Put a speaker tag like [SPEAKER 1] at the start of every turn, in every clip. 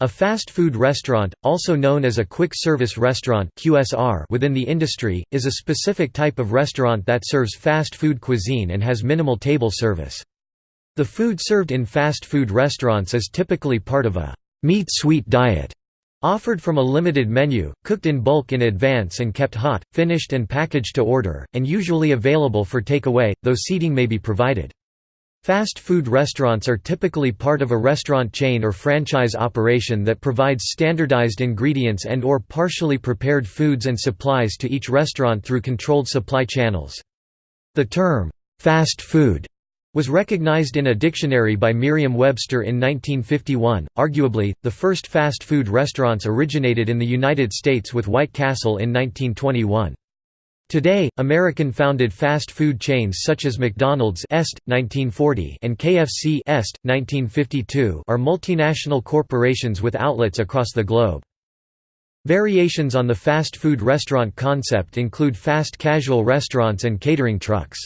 [SPEAKER 1] A fast food restaurant, also known as a quick service restaurant (QSR) within the industry, is a specific type of restaurant that serves fast food cuisine and has minimal table service. The food served in fast food restaurants is typically part of a meat-sweet diet, offered from a limited menu, cooked in bulk in advance and kept hot, finished and packaged to order, and usually available for takeaway, though seating may be provided. Fast food restaurants are typically part of a restaurant chain or franchise operation that provides standardized ingredients and or partially prepared foods and supplies to each restaurant through controlled supply channels. The term, "'fast food' was recognized in a dictionary by Merriam-Webster in 1951. Arguably, the first fast food restaurants originated in the United States with White Castle in 1921. Today, American-founded fast food chains such as McDonald's Est, 1940 and KFC Est, 1952 are multinational corporations with outlets across the globe. Variations on the fast food restaurant concept include fast casual restaurants and catering trucks.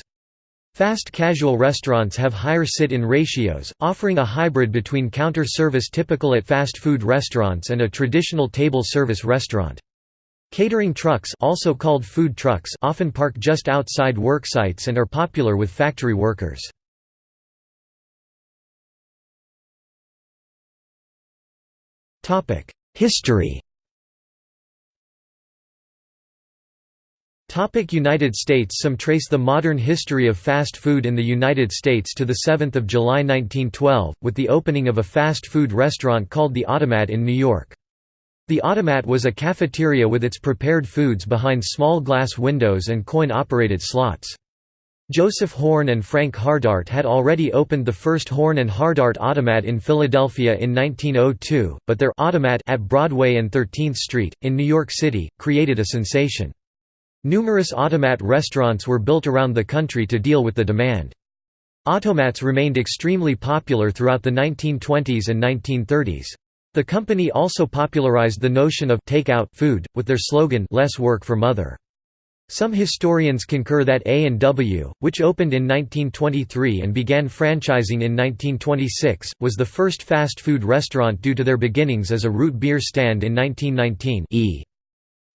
[SPEAKER 1] Fast casual restaurants have higher sit-in ratios, offering a hybrid between counter service typical at fast food restaurants and a traditional table service restaurant. Catering trucks also called food trucks often park just outside worksites and are popular with factory workers. History Topic United States Some trace the modern history of fast food in the United States to 7 July 1912, with the opening of a fast food restaurant called the Automat in New York. The automat was a cafeteria with its prepared foods behind small glass windows and coin-operated slots. Joseph Horn and Frank Hardart had already opened the first Horn and Hardart Automat in Philadelphia in 1902, but their automat at Broadway and 13th Street, in New York City, created a sensation. Numerous automat restaurants were built around the country to deal with the demand. Automats remained extremely popular throughout the 1920s and 1930s. The company also popularized the notion of take-out food, with their slogan Less work for mother. Some historians concur that A&W, which opened in 1923 and began franchising in 1926, was the first fast food restaurant due to their beginnings as a root beer stand in 1919 e.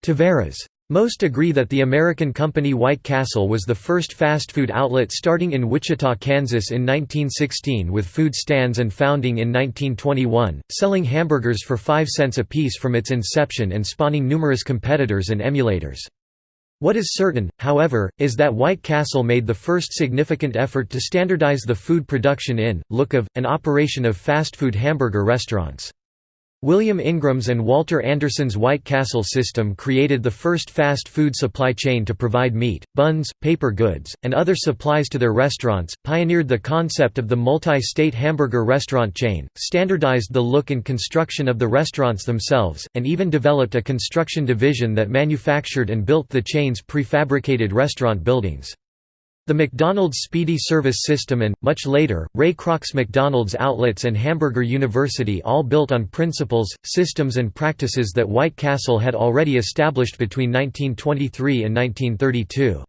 [SPEAKER 1] Tavares. Most agree that the American company White Castle was the first fast food outlet starting in Wichita, Kansas in 1916 with food stands and founding in 1921, selling hamburgers for 5 cents apiece from its inception and spawning numerous competitors and emulators. What is certain, however, is that White Castle made the first significant effort to standardize the food production in, look of, and operation of fast food hamburger restaurants. William Ingram's and Walter Anderson's White Castle system created the first fast food supply chain to provide meat, buns, paper goods, and other supplies to their restaurants, pioneered the concept of the multi-state hamburger restaurant chain, standardized the look and construction of the restaurants themselves, and even developed a construction division that manufactured and built the chain's prefabricated restaurant buildings. The McDonald's Speedy Service System and, much later, Ray Kroc's McDonald's Outlets and Hamburger University all built on principles, systems and practices that White Castle had already established between 1923 and 1932.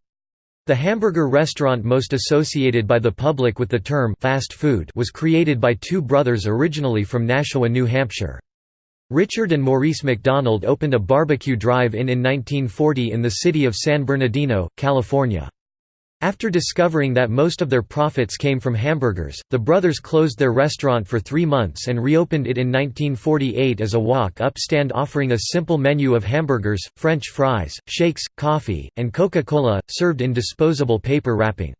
[SPEAKER 1] The hamburger restaurant most associated by the public with the term fast food was created by two brothers originally from Nashua, New Hampshire. Richard and Maurice McDonald opened a barbecue drive-in in 1940 in the city of San Bernardino, California. After discovering that most of their profits came from hamburgers, the brothers closed their restaurant for three months and reopened it in 1948 as a walk-up stand offering a simple menu of hamburgers, french fries, shakes, coffee, and Coca-Cola, served in disposable paper wrapping.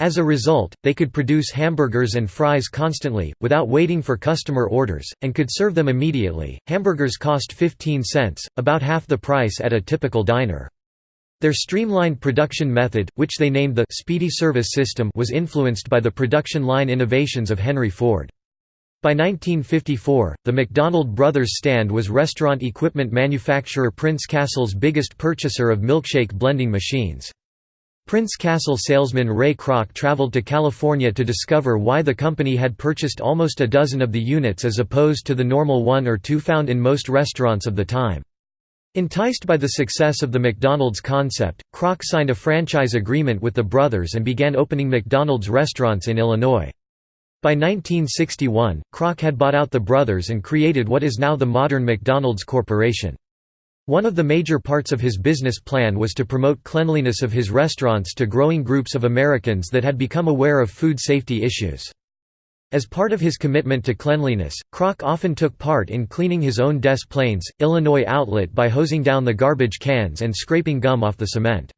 [SPEAKER 1] As a result, they could produce hamburgers and fries constantly, without waiting for customer orders, and could serve them immediately. Hamburgers cost 15 cents, about half the price at a typical diner. Their streamlined production method, which they named the «Speedy Service System» was influenced by the production line innovations of Henry Ford. By 1954, the McDonald Brothers stand was restaurant equipment manufacturer Prince Castle's biggest purchaser of milkshake blending machines. Prince Castle salesman Ray Kroc traveled to California to discover why the company had purchased almost a dozen of the units as opposed to the normal one or two found in most restaurants of the time. Enticed by the success of the McDonald's concept, Kroc signed a franchise agreement with the brothers and began opening McDonald's restaurants in Illinois. By 1961, Kroc had bought out the brothers and created what is now the modern McDonald's Corporation. One of the major parts of his business plan was to promote cleanliness of his restaurants to growing groups of Americans that had become aware of food safety issues. As part of his commitment to cleanliness, Kroc often took part in cleaning his own Des Plaines, Illinois outlet by hosing down the garbage cans and scraping gum off the cement.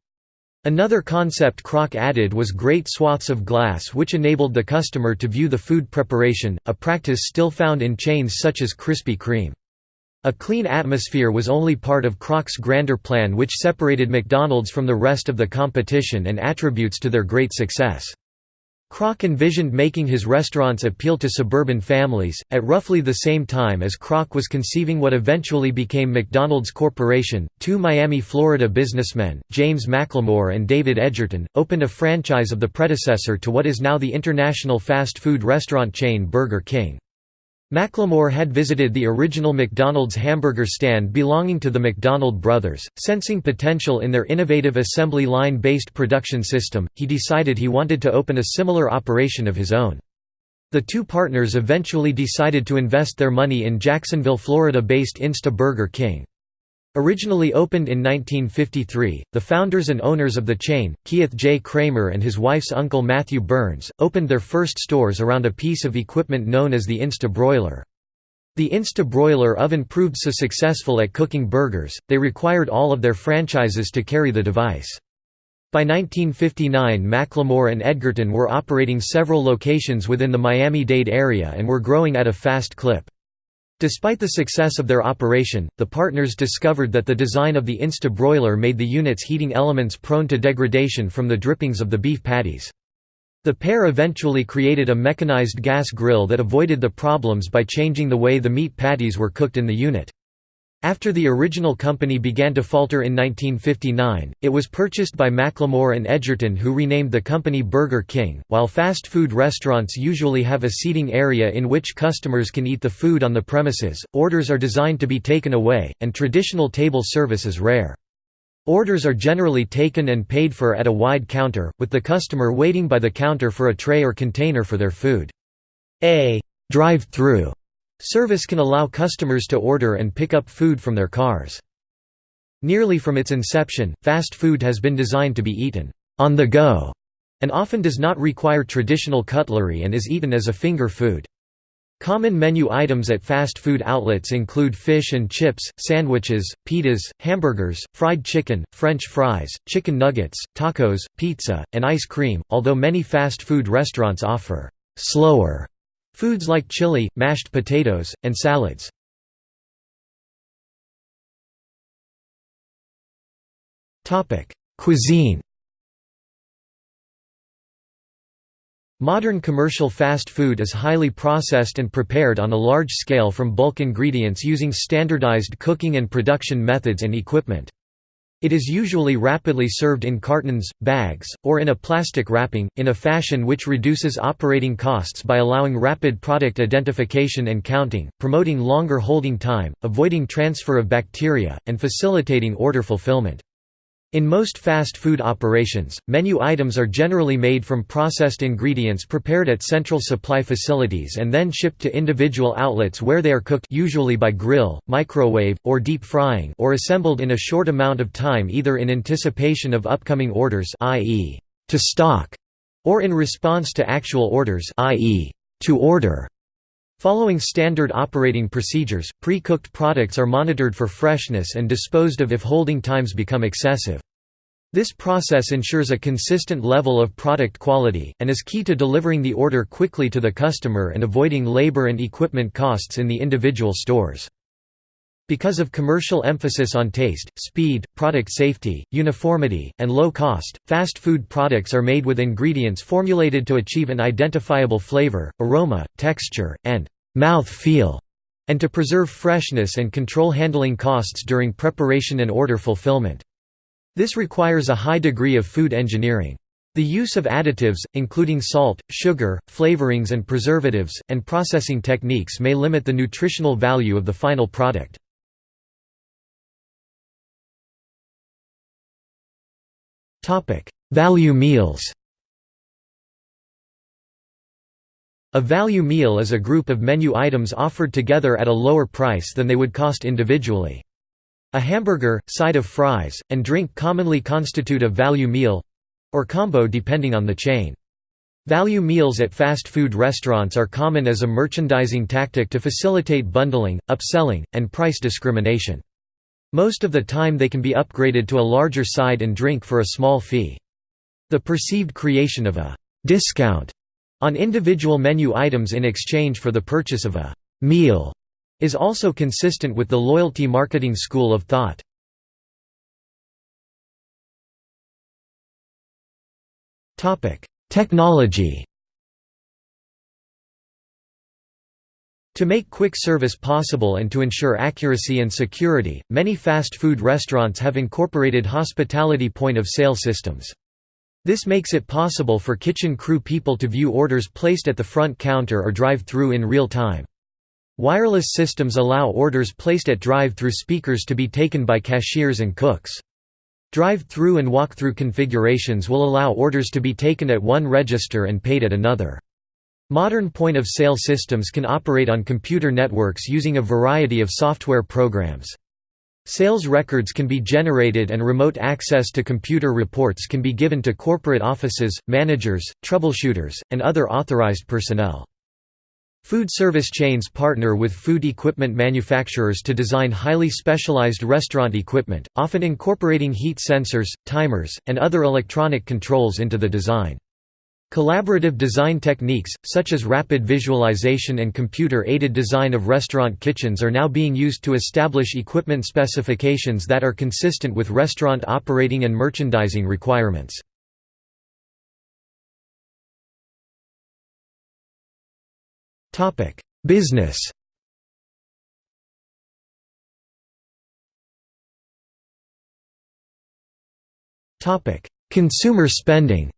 [SPEAKER 1] Another concept Kroc added was great swaths of glass which enabled the customer to view the food preparation, a practice still found in chains such as Krispy Kreme. A clean atmosphere was only part of Kroc's grander plan which separated McDonald's from the rest of the competition and attributes to their great success. Kroc envisioned making his restaurants appeal to suburban families, at roughly the same time as Kroc was conceiving what eventually became McDonald's Corporation. Two Miami, Florida businessmen, James McLemore and David Edgerton, opened a franchise of the predecessor to what is now the international fast food restaurant chain Burger King. McLemore had visited the original McDonald's hamburger stand belonging to the McDonald brothers. Sensing potential in their innovative assembly line based production system, he decided he wanted to open a similar operation of his own. The two partners eventually decided to invest their money in Jacksonville, Florida based Insta Burger King. Originally opened in 1953, the founders and owners of the chain, Keith J. Kramer and his wife's uncle Matthew Burns, opened their first stores around a piece of equipment known as the Insta Broiler. The Insta Broiler oven proved so successful at cooking burgers, they required all of their franchises to carry the device. By 1959 McLemore and Edgerton were operating several locations within the Miami-Dade area and were growing at a fast clip. Despite the success of their operation, the partners discovered that the design of the Insta broiler made the unit's heating elements prone to degradation from the drippings of the beef patties. The pair eventually created a mechanized gas grill that avoided the problems by changing the way the meat patties were cooked in the unit. After the original company began to falter in 1959, it was purchased by McLemore and Edgerton who renamed the company Burger King. While fast food restaurants usually have a seating area in which customers can eat the food on the premises, orders are designed to be taken away, and traditional table service is rare. Orders are generally taken and paid for at a wide counter, with the customer waiting by the counter for a tray or container for their food. A drive-through Service can allow customers to order and pick up food from their cars. Nearly from its inception, fast food has been designed to be eaten on the go and often does not require traditional cutlery and is eaten as a finger food. Common menu items at fast food outlets include fish and chips, sandwiches, pitas, hamburgers, fried chicken, french fries, chicken nuggets, tacos, pizza, and ice cream, although many fast food restaurants offer slower Foods like chili, mashed potatoes, and salads. Cuisine Modern commercial fast food is highly processed and prepared on a large scale from bulk ingredients using standardized cooking and production methods and equipment. It is usually rapidly served in cartons, bags, or in a plastic wrapping, in a fashion which reduces operating costs by allowing rapid product identification and counting, promoting longer holding time, avoiding transfer of bacteria, and facilitating order fulfillment. In most fast food operations, menu items are generally made from processed ingredients prepared at central supply facilities and then shipped to individual outlets where they are cooked usually by grill, microwave, or deep frying or assembled in a short amount of time either in anticipation of upcoming orders i.e., to stock, or in response to actual orders i.e., to order. Following standard operating procedures, pre-cooked products are monitored for freshness and disposed of if holding times become excessive. This process ensures a consistent level of product quality, and is key to delivering the order quickly to the customer and avoiding labor and equipment costs in the individual stores. Because of commercial emphasis on taste, speed, product safety, uniformity, and low cost, fast food products are made with ingredients formulated to achieve an identifiable flavor, aroma, texture, and mouth feel, and to preserve freshness and control handling costs during preparation and order fulfillment. This requires a high degree of food engineering. The use of additives, including salt, sugar, flavorings and preservatives, and processing techniques may limit the nutritional value of the final product. Topic: Value meals. A value meal is a group of menu items offered together at a lower price than they would cost individually. A hamburger, side of fries, and drink commonly constitute a value meal—or combo depending on the chain. Value meals at fast food restaurants are common as a merchandising tactic to facilitate bundling, upselling, and price discrimination. Most of the time they can be upgraded to a larger side and drink for a small fee. The perceived creation of a «discount» on individual menu items in exchange for the purchase of a «meal» is also consistent with the loyalty marketing school of thought. Technology To make quick service possible and to ensure accuracy and security, many fast food restaurants have incorporated hospitality point-of-sale systems. This makes it possible for kitchen crew people to view orders placed at the front counter or drive-through in real time. Wireless systems allow orders placed at drive-through speakers to be taken by cashiers and cooks. Drive-through and walk-through configurations will allow orders to be taken at one register and paid at another. Modern point-of-sale systems can operate on computer networks using a variety of software programs. Sales records can be generated and remote access to computer reports can be given to corporate offices, managers, troubleshooters, and other authorized personnel. Food service chains partner with food equipment manufacturers to design highly specialized restaurant equipment, often incorporating heat sensors, timers, and other electronic controls into the design. Collaborative design techniques, such as rapid visualization and computer-aided design of restaurant kitchens are now being used to establish equipment specifications that are consistent with restaurant operating and merchandising requirements. Business. Consumer spending.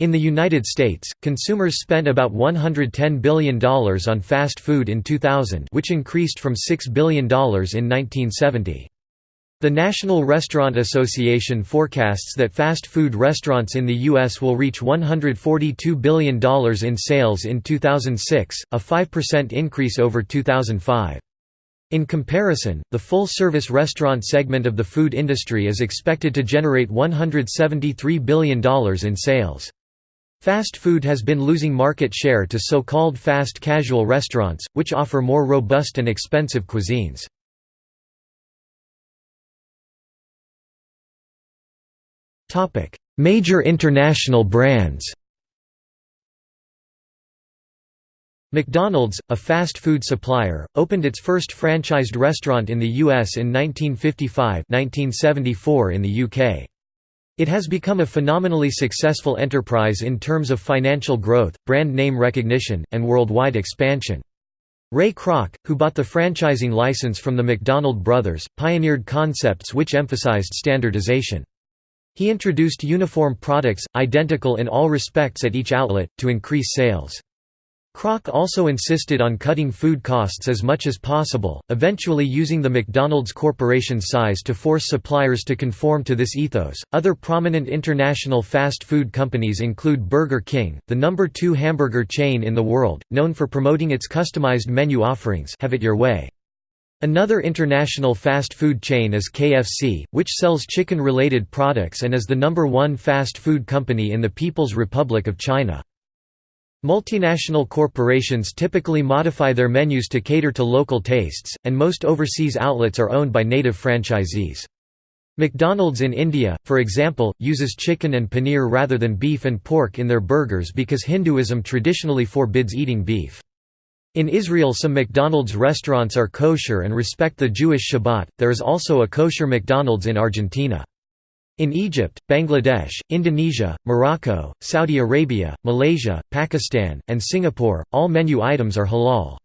[SPEAKER 1] In the United States, consumers spent about $110 billion on fast food in 2000 which increased from $6 billion in 1970. The National Restaurant Association forecasts that fast food restaurants in the U.S. will reach $142 billion in sales in 2006, a 5% increase over 2005. In comparison, the full-service restaurant segment of the food industry is expected to generate $173 billion in sales. Fast food has been losing market share to so-called fast casual restaurants, which offer more robust and expensive cuisines. Major international brands. McDonald's, a fast food supplier, opened its first franchised restaurant in the US in 1955-1974 in the UK. It has become a phenomenally successful enterprise in terms of financial growth, brand name recognition, and worldwide expansion. Ray Kroc, who bought the franchising license from the McDonald brothers, pioneered concepts which emphasized standardization. He introduced uniform products, identical in all respects at each outlet, to increase sales. Kroc also insisted on cutting food costs as much as possible, eventually using the McDonald's Corporation size to force suppliers to conform to this ethos. Other prominent international fast food companies include Burger King, the number 2 hamburger chain in the world, known for promoting its customized menu offerings. Have it your way. Another international fast food chain is KFC, which sells chicken-related products and is the number one fast food company in the People's Republic of China. Multinational corporations typically modify their menus to cater to local tastes, and most overseas outlets are owned by native franchisees. McDonald's in India, for example, uses chicken and paneer rather than beef and pork in their burgers because Hinduism traditionally forbids eating beef. In Israel some McDonald's restaurants are kosher and respect the Jewish Shabbat, there is also a kosher McDonald's in Argentina. In Egypt, Bangladesh, Indonesia, Morocco, Saudi Arabia, Malaysia, Pakistan, and Singapore, all menu items are halal.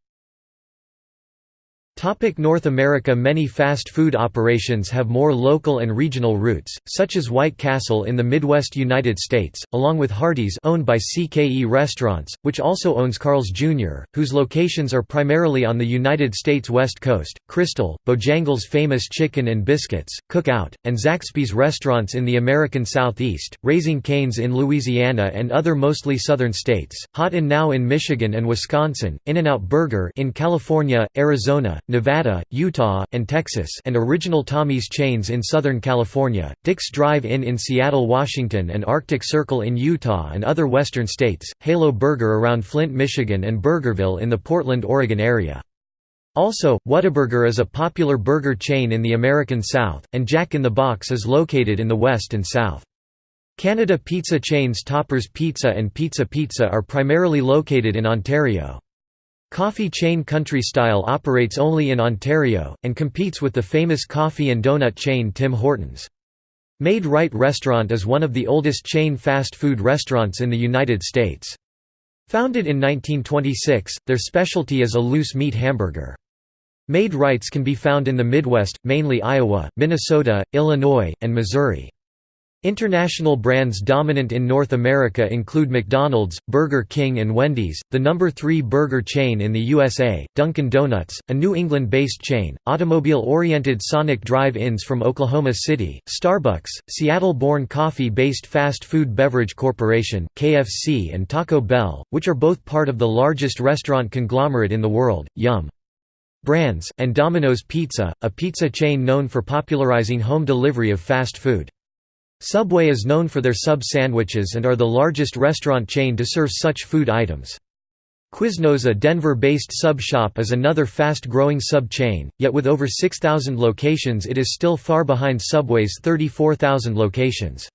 [SPEAKER 1] Topic North America Many fast food operations have more local and regional roots, such as White Castle in the Midwest United States, along with Hardee's owned by CKE Restaurants, which also owns Carl's Jr., whose locations are primarily on the United States West Coast, Krystal, Bojangles' famous chicken and biscuits, Cookout, and Zaxby's restaurants in the American Southeast, Raising Cane's in Louisiana and other mostly southern states, Hot and Now in Michigan and Wisconsin, In-N-Out Burger in California, Arizona, Nevada, Utah, and Texas and Original Tommy's chains in Southern California, Dick's Drive-In in Seattle, Washington and Arctic Circle in Utah and other western states, Halo Burger around Flint, Michigan and Burgerville in the Portland, Oregon area. Also, Whataburger is a popular burger chain in the American South, and Jack in the Box is located in the West and South. Canada pizza chains Toppers Pizza and Pizza Pizza are primarily located in Ontario. Coffee chain Country Style operates only in Ontario, and competes with the famous coffee and donut chain Tim Hortons. Maid-Rite Restaurant is one of the oldest chain fast food restaurants in the United States. Founded in 1926, their specialty is a loose meat hamburger. Maid-Rites can be found in the Midwest, mainly Iowa, Minnesota, Illinois, and Missouri. International brands dominant in North America include McDonald's, Burger King and Wendy's, the number 3 burger chain in the USA, Dunkin' Donuts, a New England-based chain, automobile-oriented Sonic Drive-Ins from Oklahoma City, Starbucks, Seattle-born coffee-based fast food beverage corporation, KFC and Taco Bell, which are both part of the largest restaurant conglomerate in the world, Yum! Brands, and Domino's Pizza, a pizza chain known for popularizing home delivery of fast food. Subway is known for their sub sandwiches and are the largest restaurant chain to serve such food items. Quiznos a Denver-based sub shop is another fast-growing sub-chain, yet with over 6,000 locations it is still far behind Subway's 34,000 locations.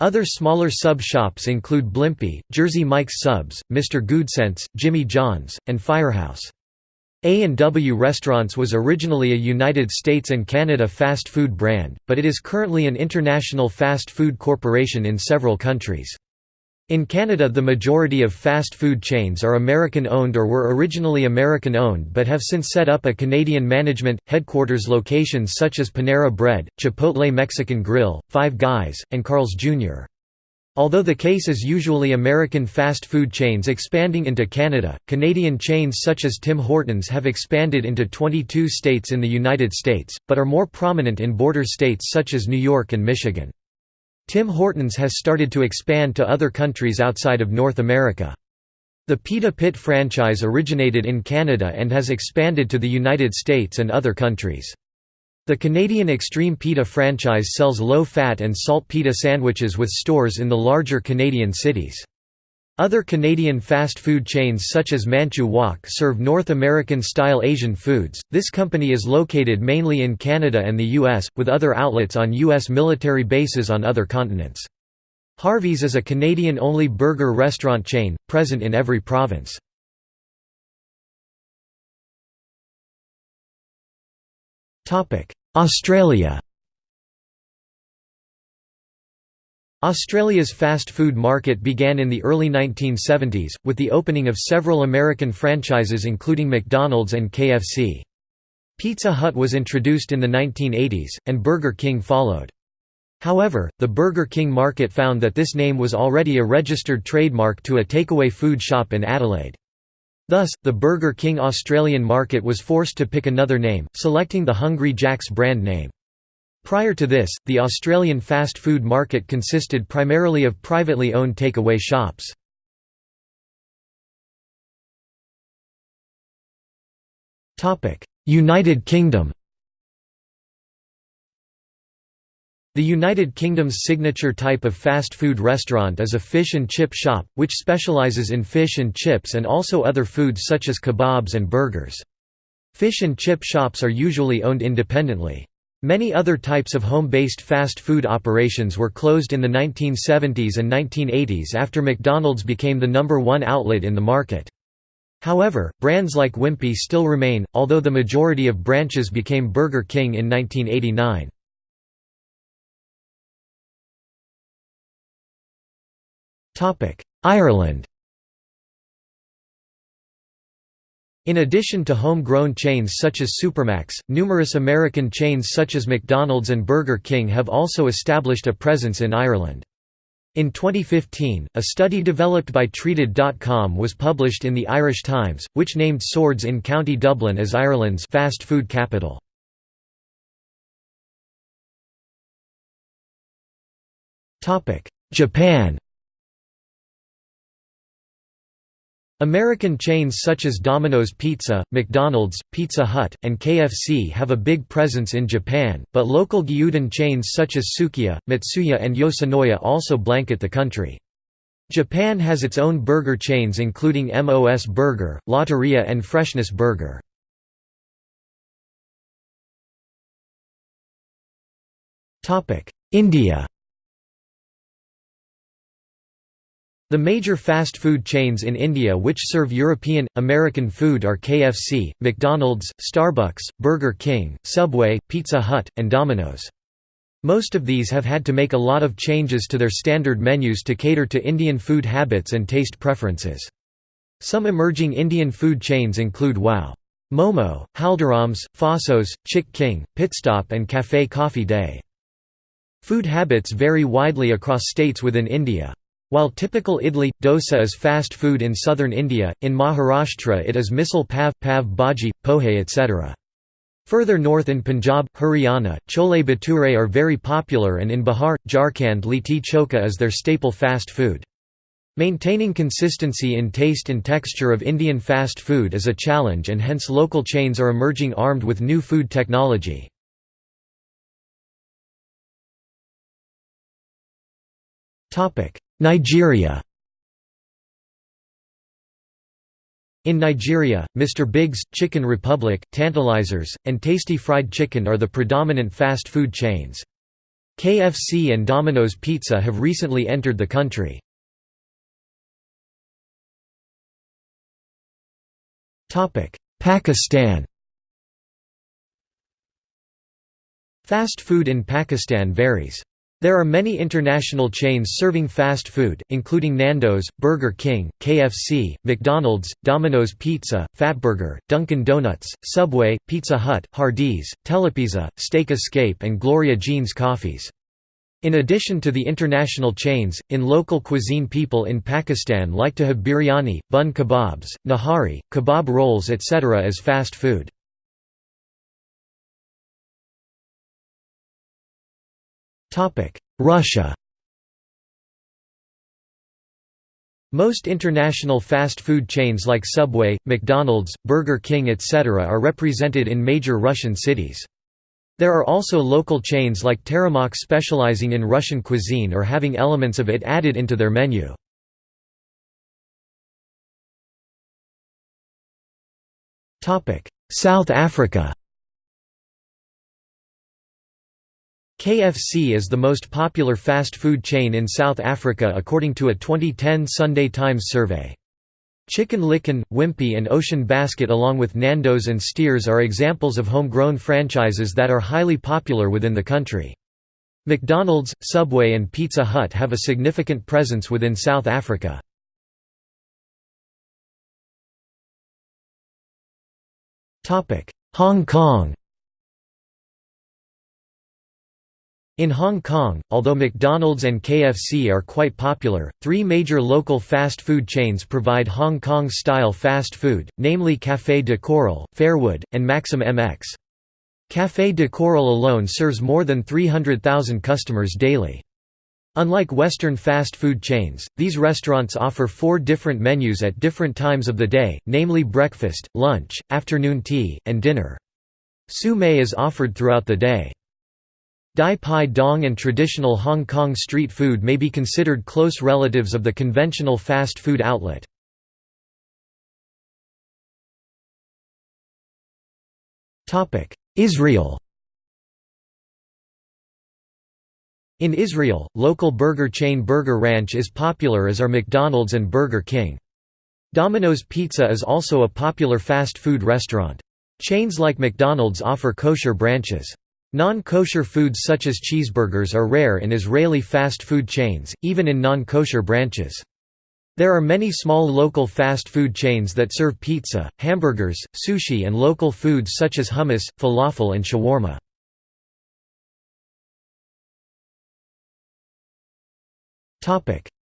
[SPEAKER 1] Other smaller sub-shops include Blimpie, Jersey Mike's Subs, Mr. Goodcents, Jimmy John's, and Firehouse. A&W Restaurants was originally a United States and Canada fast food brand, but it is currently an international fast food corporation in several countries. In Canada the majority of fast food chains are American-owned or were originally American-owned but have since set up a Canadian management, headquarters locations such as Panera Bread, Chipotle Mexican Grill, Five Guys, and Carl's Jr. Although the case is usually American fast food chains expanding into Canada, Canadian chains such as Tim Hortons have expanded into 22 states in the United States, but are more prominent in border states such as New York and Michigan. Tim Hortons has started to expand to other countries outside of North America. The Pita Pit franchise originated in Canada and has expanded to the United States and other countries. The Canadian Extreme Pita franchise sells low-fat and salt pita sandwiches with stores in the larger Canadian cities. Other Canadian fast food chains such as Manchu Wok serve North American-style Asian foods. This company is located mainly in Canada and the US, with other outlets on US military bases on other continents. Harvey's is a Canadian-only burger restaurant chain, present in every province. Australia Australia's fast food market began in the early 1970s, with the opening of several American franchises including McDonald's and KFC. Pizza Hut was introduced in the 1980s, and Burger King followed. However, the Burger King market found that this name was already a registered trademark to a takeaway food shop in Adelaide. Thus, the Burger King Australian market was forced to pick another name, selecting the Hungry Jack's brand name. Prior to this, the Australian fast food market consisted primarily of privately owned takeaway shops. United Kingdom The United Kingdom's signature type of fast food restaurant is a fish and chip shop, which specialises in fish and chips and also other foods such as kebabs and burgers. Fish and chip shops are usually owned independently. Many other types of home-based fast food operations were closed in the 1970s and 1980s after McDonald's became the number one outlet in the market. However, brands like Wimpy still remain, although the majority of branches became Burger King in 1989. Ireland In addition to home-grown chains such as Supermac's, numerous American chains such as McDonald's and Burger King have also established a presence in Ireland. In 2015, a study developed by Treated.com was published in the Irish Times, which named Swords in County Dublin as Ireland's fast food capital. Japan American chains such as Domino's Pizza, McDonald's, Pizza Hut, and KFC have a big presence in Japan, but local gyudon chains such as Sukiya, Matsuya and Yoshinoya also blanket the country. Japan has its own burger chains including MOS Burger, Lotteria and Freshness Burger. India The major fast food chains in India which serve European, American food are KFC, McDonald's, Starbucks, Burger King, Subway, Pizza Hut, and Domino's. Most of these have had to make a lot of changes to their standard menus to cater to Indian food habits and taste preferences. Some emerging Indian food chains include Wow! Momo, Haldiram's, Faasos, Chick King, Pitstop and Café Coffee Day. Food habits vary widely across states within India. While typical idli, dosa is fast food in southern India, in Maharashtra it is misal pav, pav bhaji, pohe etc. Further north in Punjab, Haryana, chole bhature are very popular and in Bihar, Jharkhand litti chokha is their staple fast food. Maintaining consistency in taste and texture of Indian fast food is a challenge and hence local chains are emerging armed with new food technology. Nigeria In Nigeria, Mr. Biggs, Chicken Republic, Tantalizers, and Tasty Fried Chicken are the predominant fast food chains. KFC and Domino's Pizza have recently entered the country. Pakistan Fast food in Pakistan varies. There are many international chains serving fast food, including Nando's, Burger King, KFC, McDonald's, Domino's Pizza, Fatburger, Dunkin' Donuts, Subway, Pizza Hut, Hardee's, Telepizza, Steak Escape and Gloria Jean's Coffees. In addition to the international chains, in local cuisine people in Pakistan like to have biryani, bun kebabs, nahari, kebab rolls etc. as fast food. Russia Most international fast food chains like Subway, McDonald's, Burger King etc. are represented in major Russian cities. There are also local chains like Teremok specializing in Russian cuisine or having elements of it added into their menu. South Africa KFC is the most popular fast food chain in South Africa according to a 2010 Sunday Times survey. Chicken Licken, Wimpy and Ocean Basket along with Nando's and Steers are examples of homegrown franchises that are highly popular within the country. McDonald's, Subway and Pizza Hut have a significant presence within South Africa. Hong Kong In Hong Kong, although McDonald's and KFC are quite popular, three major local fast food chains provide Hong Kong-style fast food, namely Café de Coral, Fairwood, and Maxim MX. Café de Coral alone serves more than 300,000 customers daily. Unlike Western fast food chains, these restaurants offer four different menus at different times of the day, namely breakfast, lunch, afternoon tea, and dinner. Mei is offered throughout the day. Dai Pai Dong and traditional Hong Kong street food may be considered close relatives of the conventional fast food outlet. Israel In Israel, local burger chain Burger Ranch is popular as are McDonald's and Burger King. Domino's Pizza is also a popular fast food restaurant. Chains like McDonald's offer kosher branches. Non-kosher foods such as cheeseburgers are rare in Israeli fast food chains, even in non-kosher branches. There are many small local fast food chains that serve pizza, hamburgers, sushi and local foods such as hummus, falafel and shawarma.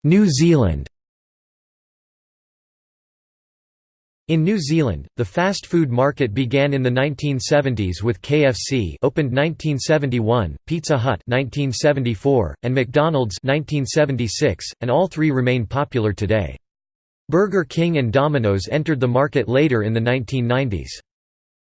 [SPEAKER 1] New Zealand In New Zealand, the fast food market began in the 1970s with KFC opened 1971, Pizza Hut 1974, and McDonald's 1976, and all three remain popular today. Burger King and Domino's entered the market later in the 1990s.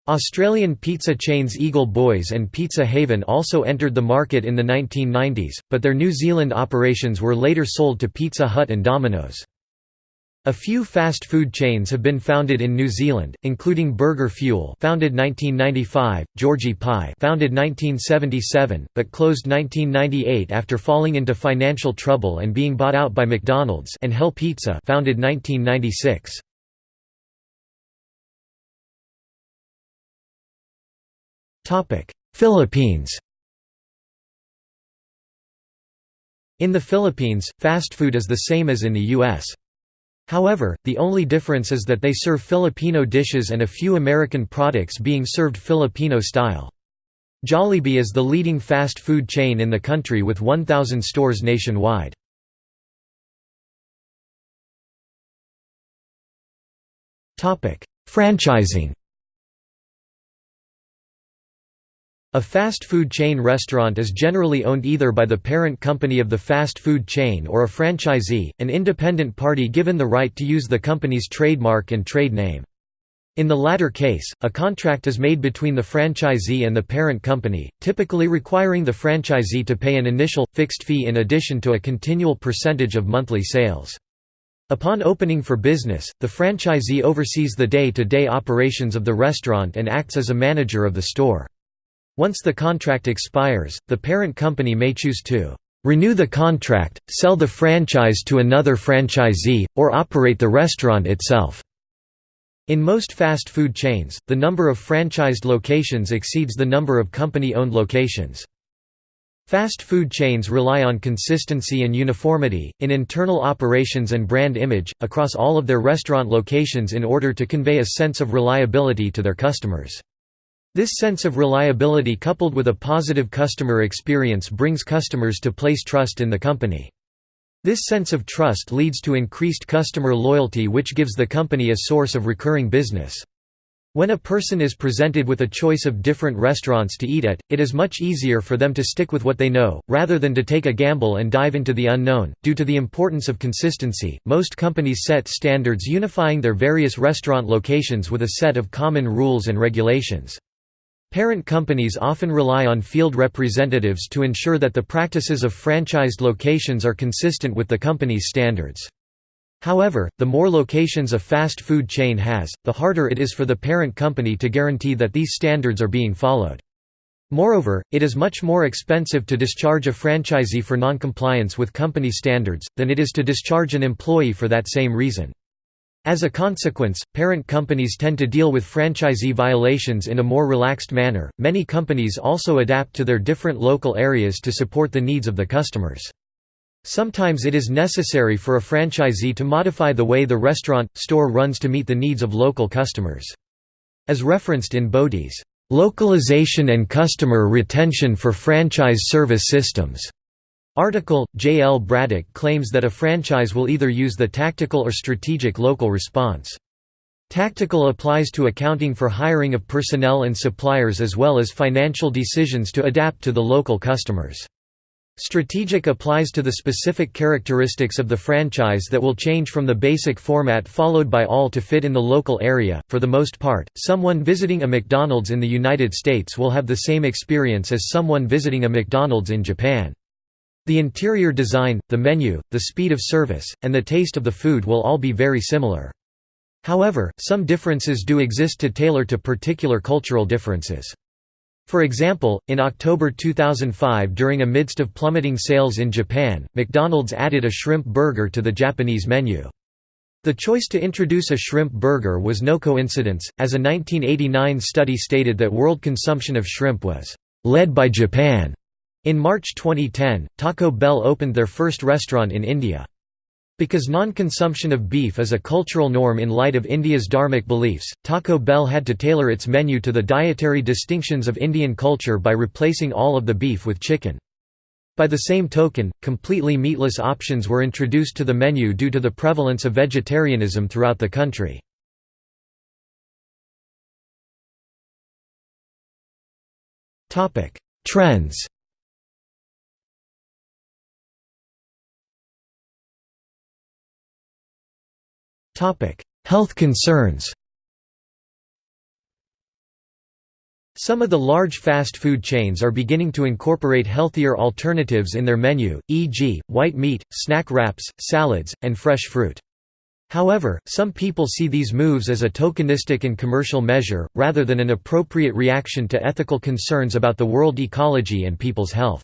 [SPEAKER 1] Australian pizza chains Eagle Boys and Pizza Haven also entered the market in the 1990s, but their New Zealand operations were later sold to Pizza Hut and Domino's. A few fast food chains have been founded in New Zealand, including Burger Fuel founded 1995, Georgie Pie founded 1977, but closed 1998 after falling into financial trouble and being bought out by McDonald's and Hell Pizza founded 1996. Topic: Philippines In the Philippines, fast food is the same as in the U.S. However, the only difference is that they serve Filipino dishes and a few American products being served Filipino style. Jollibee is the leading fast food chain in the country with 1,000 stores nationwide. Franchising A fast food chain restaurant is generally owned either by the parent company of the fast food chain or a franchisee, an independent party given the right to use the company's trademark and trade name. In the latter case, a contract is made between the franchisee and the parent company, typically requiring the franchisee to pay an initial, fixed fee in addition to a continual percentage of monthly sales. Upon opening for business, the franchisee oversees the day-to-day -day operations of the restaurant and acts as a manager of the store. Once the contract expires, the parent company may choose to renew the contract, sell the franchise to another franchisee, or operate the restaurant itself. In most fast food chains, the number of franchised locations exceeds the number of company-owned locations. Fast food chains rely on consistency and uniformity, in internal operations and brand image, across all of their restaurant locations in order to convey a sense of reliability to their customers. This sense of reliability coupled with a positive customer experience brings customers to place trust in the company. This sense of trust leads to increased customer loyalty which gives the company a source of recurring business. When a person is presented with a choice of different restaurants to eat at, it is much easier for them to stick with what they know, rather than to take a gamble and dive into the unknown. Due to the importance of consistency, most companies set standards unifying their various restaurant locations with a set of common rules and regulations. Parent companies often rely on field representatives to ensure that the practices of franchised locations are consistent with the company's standards. However, the more locations a fast food chain has, the harder it is for the parent company to guarantee that these standards are being followed. Moreover, it is much more expensive to discharge a franchisee for noncompliance with company standards, than it is to discharge an employee for that same reason. As a consequence, parent companies tend to deal with franchisee violations in a more relaxed manner. Many companies also adapt to their different local areas to support the needs of the customers. Sometimes it is necessary for a franchisee to modify the way the restaurant, store runs to meet the needs of local customers. As referenced in Bodie's Localization and Customer Retention for Franchise Service Systems. Article, J. L. Bradach claims that a franchise will either use the tactical or strategic local response. Tactical applies to accounting for hiring of personnel and suppliers as well as financial decisions to adapt to the local customers. Strategic applies to the specific characteristics of the franchise that will change from the basic format followed by all to fit in the local area. For the most part, someone visiting a McDonald's in the United States will have the same experience as someone visiting a McDonald's in Japan. The interior design, the menu, the speed of service, and the taste of the food will all be very similar. However, some differences do exist to tailor to particular cultural differences. For example, in October 2005 during a midst of plummeting sales in Japan, McDonald's added a shrimp burger to the Japanese menu. The choice to introduce a shrimp burger was no coincidence, as a 1989 study stated that world consumption of shrimp was led by Japan. In March 2010, Taco Bell opened their first restaurant in India. Because non-consumption of beef is a cultural norm in light of India's dharmic beliefs, Taco Bell had to tailor its menu to the dietary distinctions of Indian culture by replacing all of the beef with chicken. By the same token, completely meatless options were introduced to the menu due to the prevalence of vegetarianism throughout the country. Trends Health concerns Some of the large fast food chains are beginning to incorporate healthier alternatives in their menu, e.g., white meat, snack wraps, salads, and fresh fruit. However, some people see these moves as a tokenistic and commercial measure, rather than an appropriate reaction to ethical concerns about the world ecology and people's health.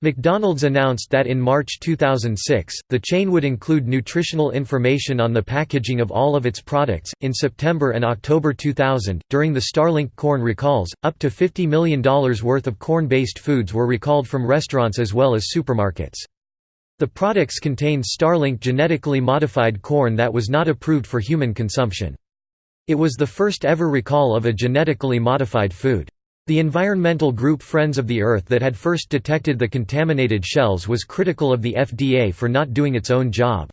[SPEAKER 1] McDonald's announced that in March 2006, the chain would include nutritional information on the packaging of all of its products. In September and October 2000, during the Starlink corn recalls, up to $50 million worth of corn based foods were recalled from restaurants as well as supermarkets. The products contained Starlink genetically modified corn that was not approved for human consumption. It was the first ever recall of a genetically modified food. The environmental group Friends of the Earth that had first detected the contaminated shells was critical of the FDA for not doing its own job.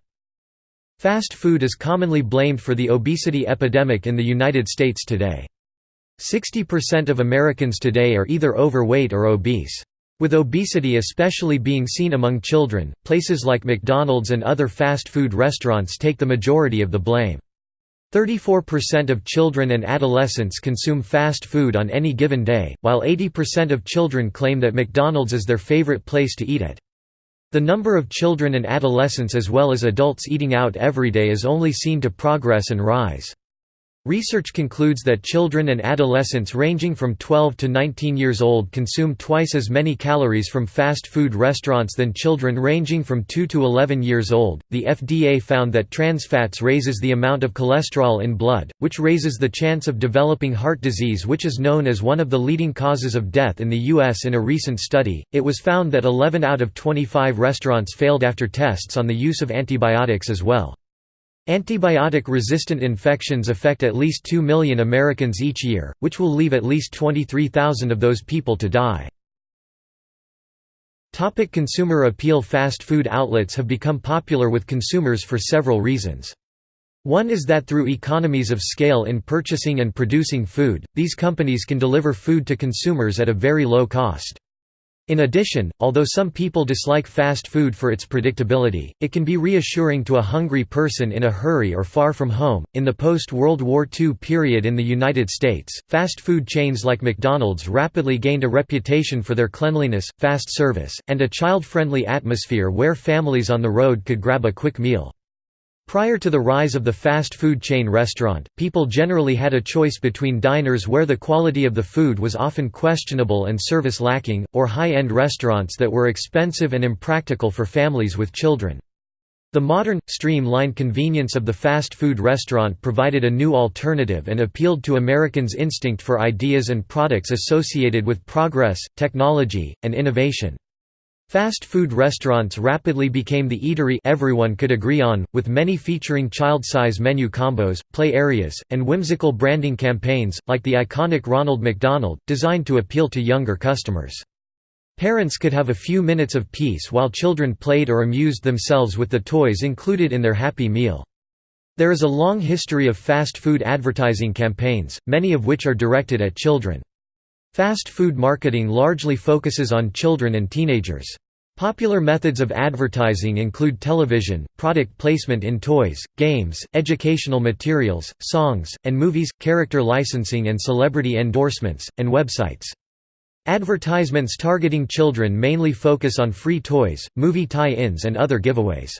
[SPEAKER 1] Fast food is commonly blamed for the obesity epidemic in the United States today. 60% of Americans today are either overweight or obese. With obesity especially being seen among children, places like McDonald's and other fast food restaurants take the majority of the blame. 34% of children and adolescents consume fast food on any given day, while 80% of children claim that McDonald's is their favorite place to eat at. The number of children and adolescents as well as adults eating out every day is only seen to progress and rise. Research concludes that children and adolescents ranging from 12 to 19 years old consume twice as many calories from fast food restaurants than children ranging from 2 to 11 years old. The FDA found that trans fats raises the amount of cholesterol in blood, which raises the chance of developing heart disease, which is known as one of the leading causes of death in the U.S. In a recent study, it was found that 11 out of 25 restaurants failed after tests on the use of antibiotics as well. Antibiotic-resistant infections affect at least 2 million Americans each year, which will leave at least 23,000 of those people to die. Topic consumer appeal Fast food outlets have become popular with consumers for several reasons. One is that through economies of scale in purchasing and producing food, these companies can deliver food to consumers at a very low cost. In addition, although some people dislike fast food for its predictability, it can be reassuring to a hungry person in a hurry or far from home. In the post World War II period in the United States, fast food chains like McDonald's rapidly gained a reputation for their cleanliness, fast service, and a child friendly atmosphere where families on the road could grab a quick meal. Prior to the rise of the fast food chain restaurant, people generally had a choice between diners where the quality of the food was often questionable and service lacking, or high-end restaurants that were expensive and impractical for families with children. The modern, streamlined convenience of the fast food restaurant provided a new alternative and appealed to Americans' instinct for ideas and products associated with progress, technology, and innovation. Fast food restaurants rapidly became the eatery everyone could agree on, with many featuring child-size menu combos, play areas, and whimsical branding campaigns, like the iconic Ronald McDonald, designed to appeal to younger customers. Parents could have a few minutes of peace while children played or amused themselves with the toys included in their Happy Meal. There is a long history of fast food advertising campaigns, many of which are directed at children. Fast food marketing largely focuses on children and teenagers. Popular methods of advertising include television, product placement in toys, games, educational materials, songs, and movies, character licensing and celebrity endorsements, and websites. Advertisements targeting children mainly focus on free toys, movie tie-ins and other giveaways.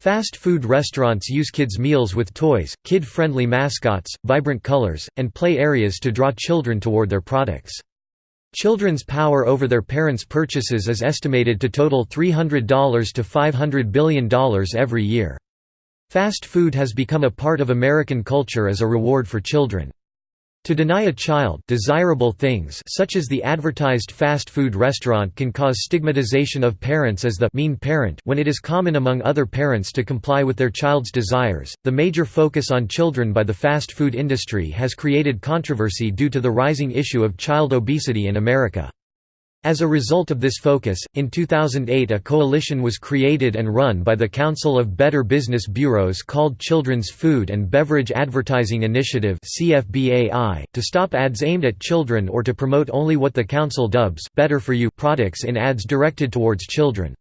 [SPEAKER 1] Fast food restaurants use kids' meals with toys, kid-friendly mascots, vibrant colors, and play areas to draw children toward their products. Children's power over their parents' purchases is estimated to total $300 to $500 billion every year. Fast food has become a part of American culture as a reward for children. To deny a child desirable things such as the advertised fast food restaurant can cause stigmatization of parents as the mean parent when it is common among other parents to comply with their child's desires. The major focus on children by the fast food industry has created controversy due to the rising issue of child obesity in America. As a result of this focus, in 2008 a coalition was created and run by the Council of Better Business Bureaus called Children's Food and Beverage Advertising Initiative to stop ads aimed at children or to promote only what the council dubs «better for you» products in ads directed towards children.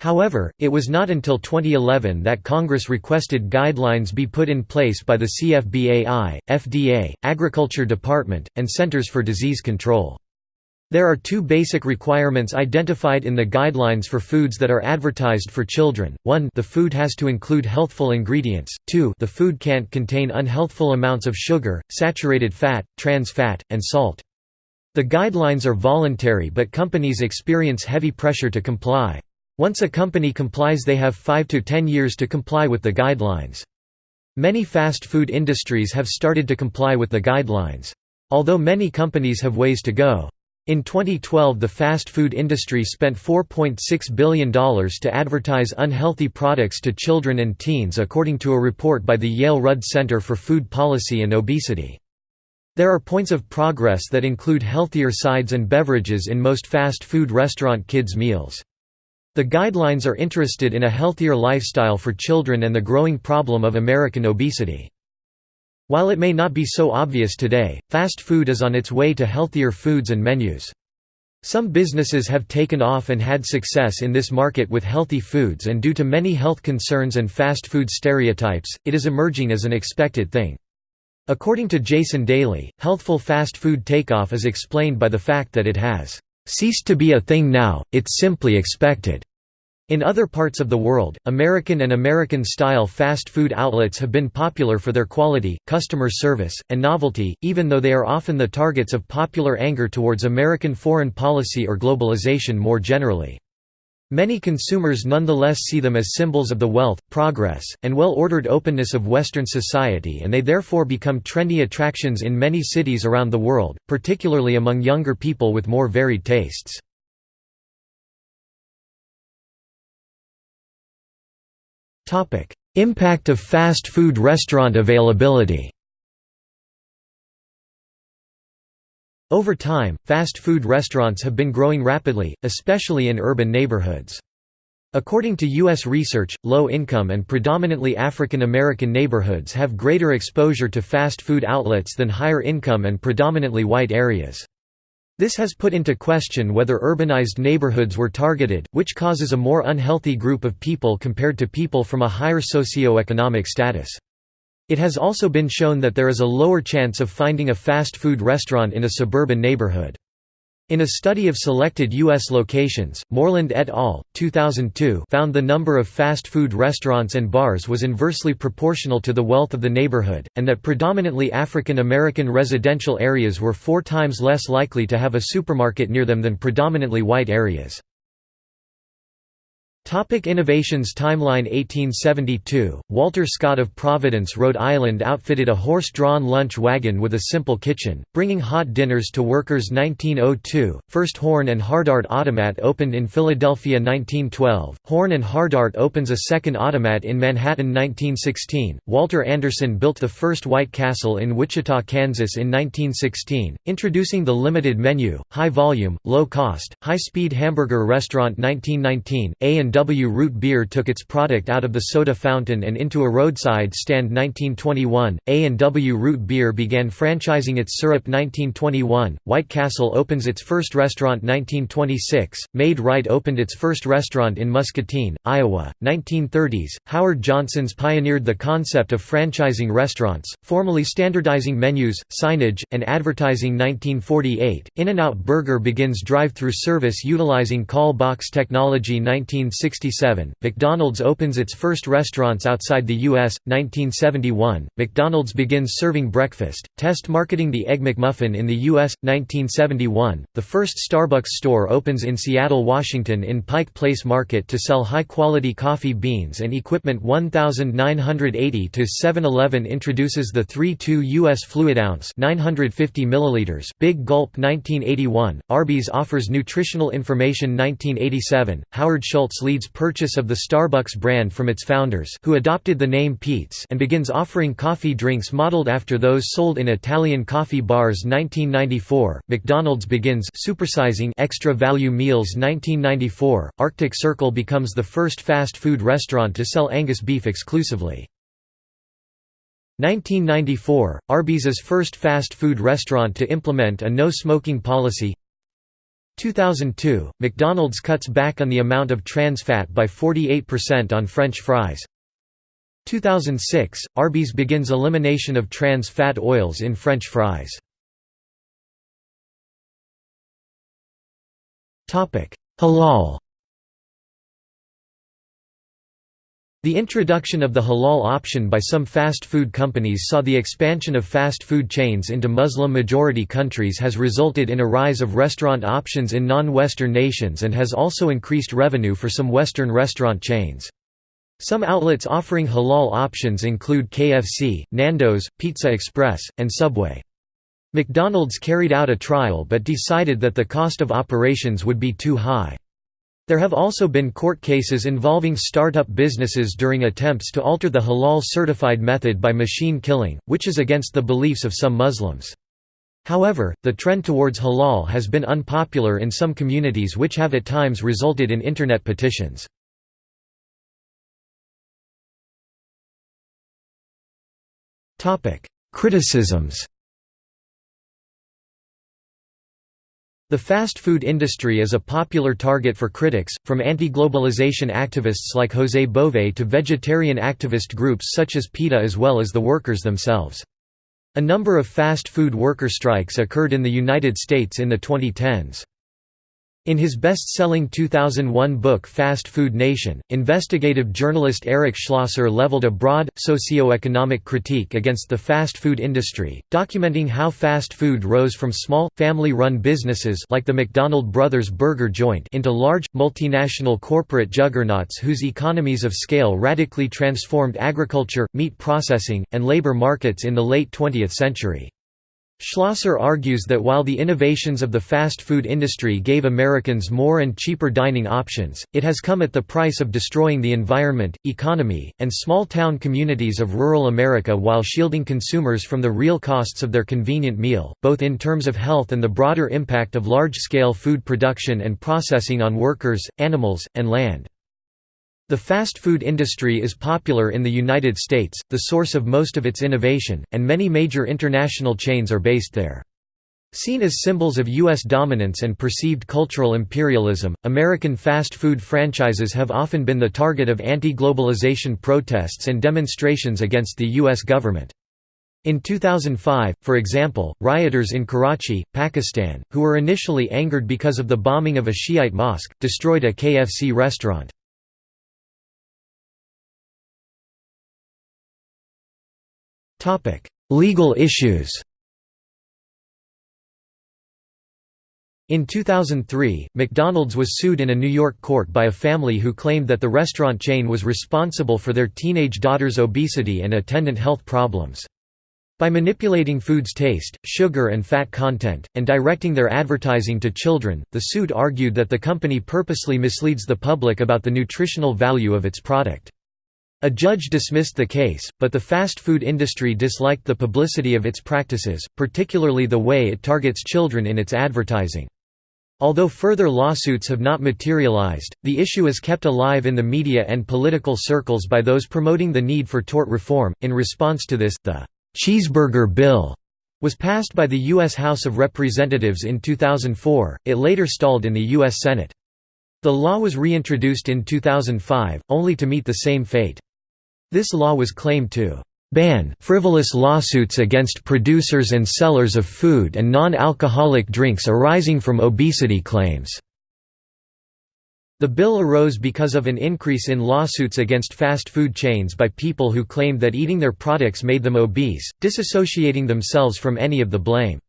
[SPEAKER 1] However, it was not until 2011 that Congress requested guidelines be put in place by the CFBAI, FDA, Agriculture Department, and Centers for Disease Control. There are two basic requirements identified in the guidelines for foods that are advertised for children, 1 the food has to include healthful ingredients, 2 the food can't contain unhealthful amounts of sugar, saturated fat, trans fat, and salt. The guidelines are voluntary but companies experience heavy pressure to comply. Once a company complies they have 5 to 10 years to comply with the guidelines. Many fast food industries have started to comply with the guidelines. Although many companies have ways to go. In 2012 the fast food industry spent $4.6 billion to advertise unhealthy products to children and teens according to a report by the Yale Rudd Center for Food Policy and Obesity. There are points of progress that include healthier sides and beverages in most fast food restaurant kids' meals. The guidelines are interested in a healthier lifestyle for children and the growing problem of American obesity. While it may not be so obvious today, fast food is on its way to healthier foods and menus. Some businesses have taken off and had success in this market with healthy foods and due to many health concerns and fast food stereotypes, it is emerging as an expected thing. According to Jason Daly, healthful fast food takeoff is explained by the fact that it has ceased to be a thing now, it's simply expected. In other parts of the world, American and American-style fast food outlets have been popular for their quality, customer service, and novelty, even though they are often the targets of popular anger towards American foreign policy or globalization more generally. Many consumers nonetheless see them as symbols of the wealth, progress, and well-ordered openness of Western society and they therefore become trendy attractions in many cities around the world, particularly among younger people with more varied tastes. Topic: Impact of fast food restaurant availability. Over time, fast food restaurants have been growing rapidly, especially in urban neighborhoods. According to U.S. research, low-income and predominantly African American neighborhoods have greater exposure to fast food outlets than higher-income and predominantly white areas. This has put into question whether urbanized neighborhoods were targeted, which causes a more unhealthy group of people compared to people from a higher socio-economic status. It has also been shown that there is a lower chance of finding a fast food restaurant in a suburban neighborhood. In a study of selected U.S. locations, Morland et al. 2002 found the number of fast food restaurants and bars was inversely proportional to the wealth of the neighborhood, and that predominantly African American residential areas were four times less likely to have a supermarket near them than predominantly white areas. Topic innovations Timeline 1872, Walter Scott of Providence, Rhode Island outfitted a horse-drawn lunch wagon with a simple kitchen, bringing hot dinners to workers 1902, first Horn and Hardart Automat opened in Philadelphia 1912, Horn and Hardart opens a second automat in Manhattan 1916, Walter Anderson built the first White Castle in Wichita, Kansas in 1916, introducing the limited menu, high volume, low cost, high-speed hamburger restaurant 1919, A&W W. Root Beer took its product out of the soda fountain and into a roadside stand 1921, A&W Root Beer began franchising its syrup 1921, White Castle opens its first restaurant 1926, Maid-Rite opened its first restaurant in Muscatine, Iowa, 1930s, Howard Johnson's pioneered the concept of franchising restaurants, formally standardizing menus, signage, and advertising 1948, In-N-Out Burger begins drive-through service utilizing call box technology 1960 1967, McDonald's opens its first restaurants outside the U.S. 1971, McDonald's begins serving breakfast, test marketing the Egg McMuffin in the U.S. 1971, the first Starbucks store opens in Seattle, Washington in Pike Place Market to sell high-quality coffee beans and equipment 1980 to 7-Eleven introduces the 3-2 U.S. Fluid Ounce 950 milliliters Big Gulp 1981, Arby's offers nutritional information 1987, Howard Schultz leads purchase of the Starbucks brand from its founders who adopted the name Peet's and begins offering coffee drinks modeled after those sold in Italian coffee bars. 1994, McDonald's begins supersizing extra value meals. 1994, Arctic Circle becomes the first fast food restaurant to sell Angus beef exclusively. 1994, Arby's first fast food restaurant to implement a no-smoking policy 2002, McDonald's cuts back on the amount of trans fat by 48% on French fries. 2006, Arby's begins elimination of trans fat oils in French fries. Halal The introduction of the halal option by some fast food companies saw the expansion of fast food chains into Muslim-majority countries has resulted in a rise of restaurant options in non-Western nations and has also increased revenue for some Western restaurant chains. Some outlets offering halal options include KFC, Nando's, Pizza Express, and Subway. McDonald's carried out a trial but decided that the cost of operations would be too high. There have also been court cases involving startup businesses during attempts to alter the halal-certified method by machine killing, which is against the beliefs of some Muslims. However, the trend towards halal has been unpopular in some communities which have at times resulted in Internet petitions. Criticisms The fast food industry is a popular target for critics, from anti-globalization activists like José Bové to vegetarian activist groups such as PETA as well as the workers themselves. A number of fast food worker strikes occurred in the United States in the 2010s. In his best-selling 2001 book Fast Food Nation, investigative journalist Eric Schlosser leveled a broad, socio-economic critique against the fast food industry, documenting how fast food rose from small, family-run businesses like the McDonald Brothers Burger Joint into large, multinational corporate juggernauts whose economies of scale radically transformed agriculture, meat processing, and labor markets in the late 20th century. Schlosser argues that while the innovations of the fast food industry gave Americans more and cheaper dining options, it has come at the price of destroying the environment, economy, and small-town communities of rural America while shielding consumers from the real costs of their convenient meal, both in terms of health and the broader impact of large-scale food production and processing on workers, animals, and land. The fast food industry is popular in the United States, the source of most of its innovation, and many major international chains are based there. Seen as symbols of U.S. dominance and perceived cultural imperialism, American fast food franchises have often been the target of anti-globalization protests and demonstrations against the U.S. government. In 2005, for example, rioters in Karachi, Pakistan, who were initially angered because of the bombing of a Shiite mosque, destroyed a KFC restaurant. Legal issues In 2003, McDonald's was sued in a New York court by a family who claimed that the restaurant chain was responsible for their teenage daughter's obesity and attendant health problems. By manipulating food's taste, sugar and fat content, and directing their advertising to children, the suit argued that the company purposely misleads the public about the nutritional value of its product. A judge dismissed the case, but the fast food industry disliked the publicity of its practices, particularly the way it targets children in its advertising. Although further lawsuits have not materialized, the issue is kept alive in the media and political circles by those promoting the need for tort reform. In response to this, the Cheeseburger Bill was passed by the U.S. House of Representatives in 2004, it later stalled in the U.S. Senate. The law was reintroduced in 2005, only to meet the same fate. This law was claimed to ban frivolous lawsuits against producers and sellers of food and non-alcoholic drinks arising from obesity claims. The bill arose because of an increase in lawsuits against fast food chains by people who claimed that eating their products made them obese, disassociating themselves from any of the blame.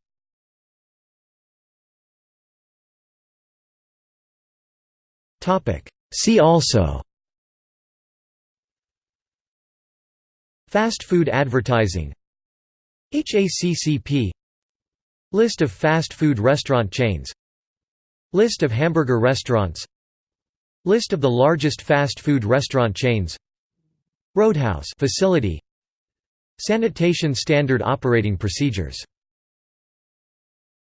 [SPEAKER 1] See also Fast food advertising. HACCP List of fast food restaurant chains. List of hamburger restaurants. List of the largest fast food restaurant chains. Roadhouse facility. Sanitation Standard Operating Procedures